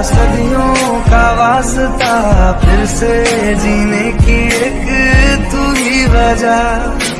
सदियों का वास्ता फिर से जीने की एक तू ही वजह।